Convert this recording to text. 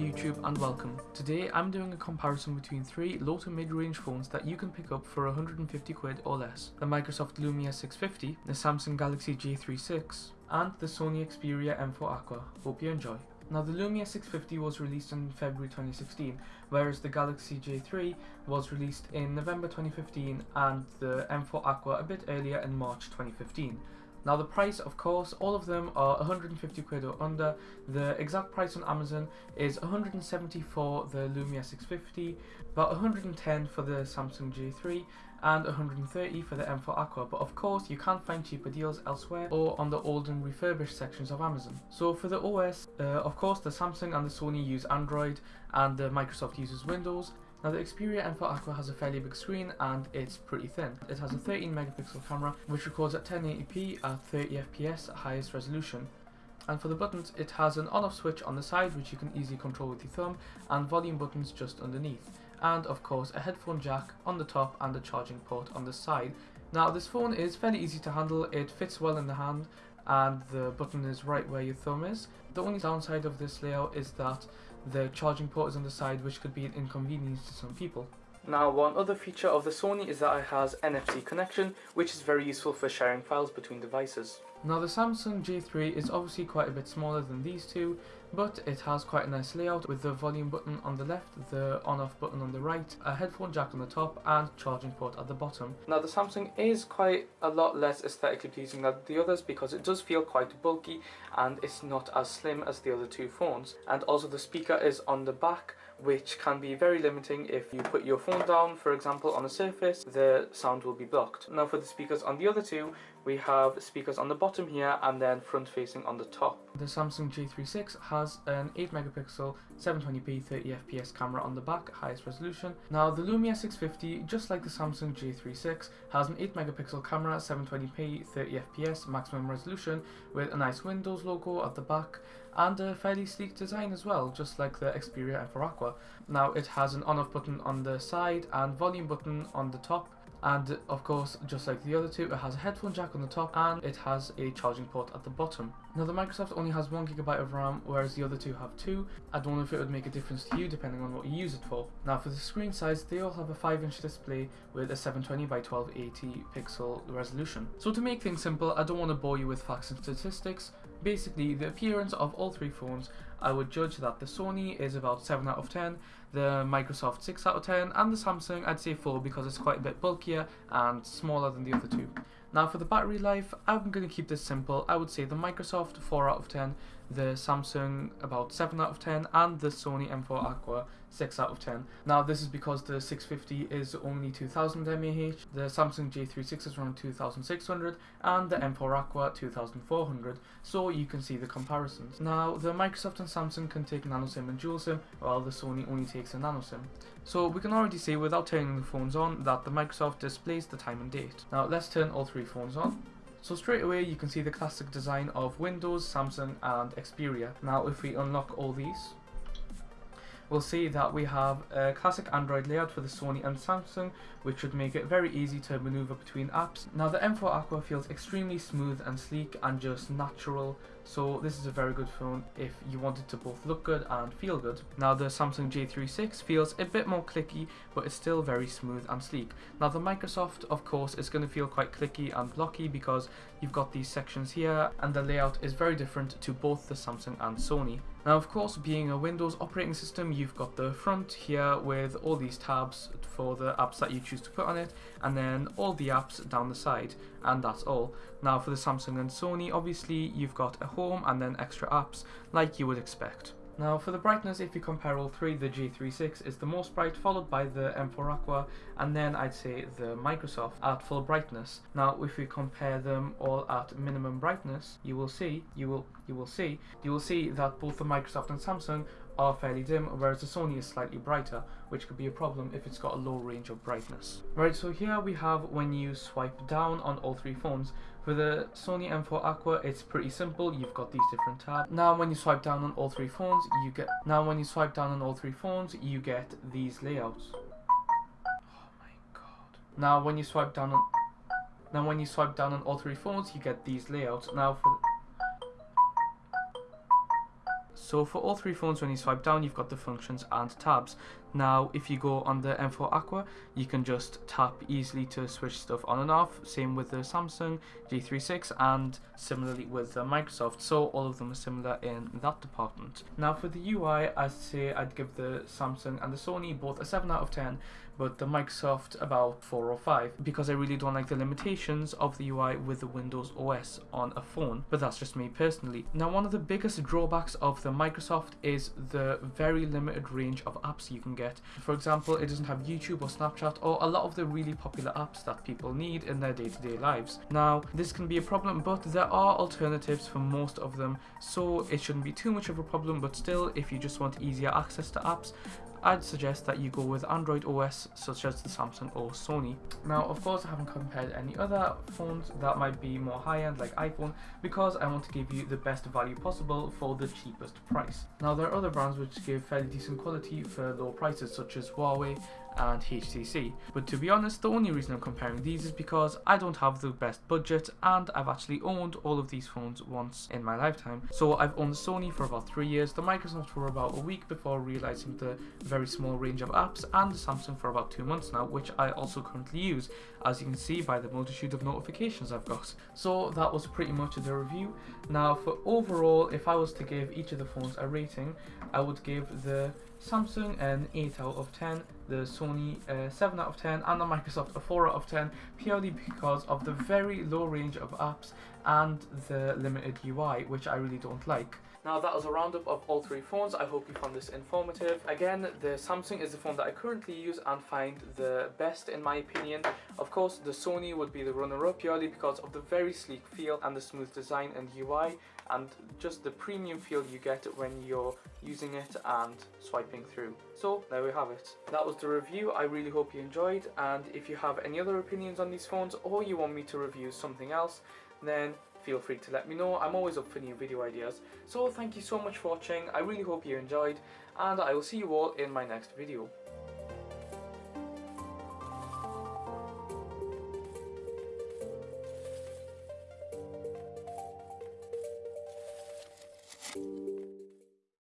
YouTube and welcome. Today I'm doing a comparison between three low to mid-range phones that you can pick up for 150 quid or less. The Microsoft Lumia 650, the Samsung Galaxy J36 and the Sony Xperia M4 Aqua. Hope you enjoy. Now the Lumia 650 was released in February 2016, whereas the Galaxy J3 was released in November 2015 and the M4 Aqua a bit earlier in March 2015. Now the price, of course, all of them are 150 quid or under. The exact price on Amazon is 170 for the Lumia 650, about 110 for the Samsung J3, and 130 for the M4 Aqua. But of course, you can find cheaper deals elsewhere or on the old and refurbished sections of Amazon. So for the OS, uh, of course, the Samsung and the Sony use Android, and the Microsoft uses Windows. Now the Xperia M4 Aqua has a fairly big screen and it's pretty thin. It has a 13 megapixel camera which records at 1080p at 30 fps at highest resolution. And for the buttons, it has an on-off switch on the side which you can easily control with your thumb and volume buttons just underneath. And of course a headphone jack on the top and a charging port on the side. Now this phone is fairly easy to handle, it fits well in the hand and the button is right where your thumb is. The only downside of this layout is that the charging port is on the side which could be an inconvenience to some people. Now one other feature of the Sony is that it has NFC connection which is very useful for sharing files between devices. Now the Samsung J3 is obviously quite a bit smaller than these two, but it has quite a nice layout with the volume button on the left, the on-off button on the right, a headphone jack on the top and charging port at the bottom. Now the Samsung is quite a lot less aesthetically pleasing than the others because it does feel quite bulky and it's not as slim as the other two phones. And also the speaker is on the back which can be very limiting if you put your phone down for example on a surface the sound will be blocked. Now for the speakers on the other two we have speakers on the bottom here and then front facing on the top. The Samsung J36 has an 8 megapixel 720p 30 fps camera on the back, highest resolution. Now the Lumia 650, just like the Samsung J36, has an 8 megapixel camera, 720p 30 fps maximum resolution with a nice Windows logo at the back and a fairly sleek design as well, just like the Xperia M4 Aqua. Now it has an on-off button on the side and volume button on the top and of course just like the other two it has a headphone jack on the top and it has a charging port at the bottom. Now the Microsoft only has 1GB of RAM whereas the other two have 2. I don't know if it would make a difference to you depending on what you use it for. Now for the screen size they all have a 5 inch display with a 720 by 1280 pixel resolution. So to make things simple I don't want to bore you with facts and statistics. Basically the appearance of all three phones I would judge that the Sony is about 7 out of 10, the Microsoft 6 out of 10, and the Samsung I'd say 4 because it's quite a bit bulkier and smaller than the other two. Now for the battery life, I'm going to keep this simple. I would say the Microsoft 4 out of 10, the Samsung about 7 out of 10, and the Sony M4 Aqua 6 out of 10. Now this is because the 650 is only 2000 mAh, the Samsung J36 is around 2600, and the M4 Aqua 2400, so you can see the comparisons. Now the Microsoft and Samsung can take nano SIM and dual SIM, while the Sony only takes a nano SIM. So we can already see without turning the phones on that the Microsoft displays the time and date. Now let's turn all three phones on. So straight away you can see the classic design of Windows, Samsung and Xperia. Now if we unlock all these, we'll see that we have a classic Android layout for the Sony and Samsung, which should make it very easy to maneuver between apps. Now the M4 Aqua feels extremely smooth and sleek and just natural, so this is a very good phone if you want it to both look good and feel good. Now the Samsung J36 feels a bit more clicky, but it's still very smooth and sleek. Now the Microsoft, of course, is going to feel quite clicky and blocky because you've got these sections here, and the layout is very different to both the Samsung and Sony. Now of course being a Windows operating system you've got the front here with all these tabs for the apps that you choose to put on it and then all the apps down the side and that's all. Now for the Samsung and Sony obviously you've got a home and then extra apps like you would expect. Now for the brightness, if you compare all three, the J36 is the most bright, followed by the M4 Aqua, and then I'd say the Microsoft at full brightness. Now if we compare them all at minimum brightness, you will see, you will, you will see, you will see that both the Microsoft and Samsung are fairly dim, whereas the Sony is slightly brighter, which could be a problem if it's got a low range of brightness. Right, so here we have when you swipe down on all three phones. For the Sony M4 Aqua, it's pretty simple. You've got these different tabs. Now when you swipe down on all three phones, you get now when you swipe down on all three phones, you get these layouts. Oh my god. Now when you swipe down on now when you swipe down on all three phones, you get these layouts. Now for So for all three phones, when you swipe down, you've got the functions and tabs. Now, if you go on the M4 Aqua, you can just tap easily to switch stuff on and off. Same with the Samsung G36 and similarly with the Microsoft. So all of them are similar in that department. Now for the UI, I'd say I'd give the Samsung and the Sony both a 7 out of 10 but the Microsoft about 4 or 5 because I really don't like the limitations of the UI with the Windows OS on a phone, but that's just me personally. Now one of the biggest drawbacks of the Microsoft is the very limited range of apps you can get. For example, it doesn't have YouTube or Snapchat or a lot of the really popular apps that people need in their day-to-day -day lives. Now, this can be a problem, but there are alternatives for most of them, so it shouldn't be too much of a problem, but still, if you just want easier access to apps, I'd suggest that you go with Android OS such as the Samsung or Sony. Now of course I haven't compared any other phones that might be more high-end like iPhone because I want to give you the best value possible for the cheapest price. Now there are other brands which give fairly decent quality for low prices such as Huawei, and HTC. But to be honest, the only reason I'm comparing these is because I don't have the best budget and I've actually owned all of these phones once in my lifetime. So I've owned Sony for about three years, the Microsoft for about a week before realizing the very small range of apps, and Samsung for about two months now, which I also currently use, as you can see by the multitude of notifications I've got. So that was pretty much the review. Now for overall, if I was to give each of the phones a rating, I would give the Samsung an 8 out of 10, the Sony uh, 7 out of 10 and the Microsoft a 4 out of 10 purely because of the very low range of apps and the limited UI which I really don't like. Now that was a roundup of all three phones. I hope you found this informative. Again, the Samsung is the phone that I currently use and find the best in my opinion. Of course, the Sony would be the runner-up purely because of the very sleek feel and the smooth design and UI and just the premium feel you get when you're using it and swiping through. So there we have it. That was the review. I really hope you enjoyed and if you have any other opinions on these phones or you want me to review something else then feel free to let me know. I'm always up for new video ideas. So thank you so much for watching. I really hope you enjoyed and I will see you all in my next video.